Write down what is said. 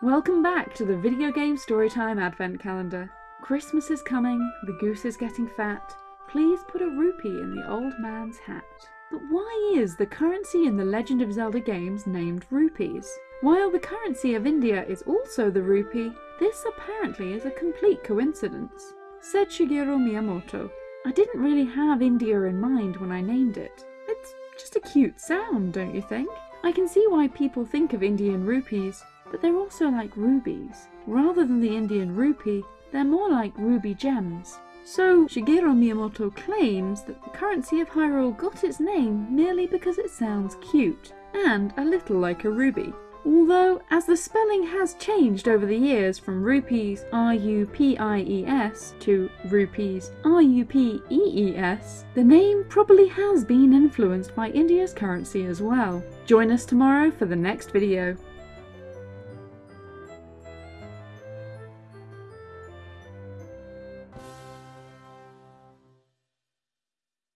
Welcome back to the Video Game Storytime Advent Calendar. Christmas is coming, the goose is getting fat. Please put a rupee in the old man's hat. But why is the currency in the Legend of Zelda games named rupees? While the currency of India is also the rupee, this apparently is a complete coincidence. Said Shigeru Miyamoto, I didn't really have India in mind when I named it. It's just a cute sound, don't you think? I can see why people think of Indian rupees, but they're also like rubies. Rather than the Indian rupee, they're more like ruby gems. So Shigeru Miyamoto claims that the currency of Hyrule got its name merely because it sounds cute, and a little like a ruby. Although, as the spelling has changed over the years from rupies R-U-P-I-E-S to rupees R-U-P-E-E-S, the name probably has been influenced by India's currency as well. Join us tomorrow for the next video.